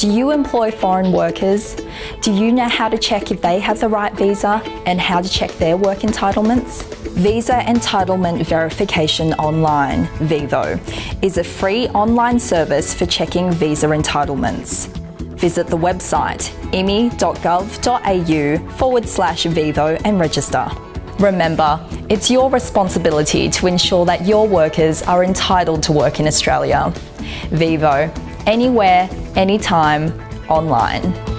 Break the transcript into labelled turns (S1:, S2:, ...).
S1: Do you employ foreign workers? Do you know how to check if they have the right visa and how to check their work entitlements? Visa Entitlement Verification Online, VEVO, is a free online service for checking visa entitlements. Visit the website immi.gov.au forward slash VEVO and register. Remember, it's your responsibility to ensure that your workers are entitled to work in Australia. VEVO, anywhere, anytime, online.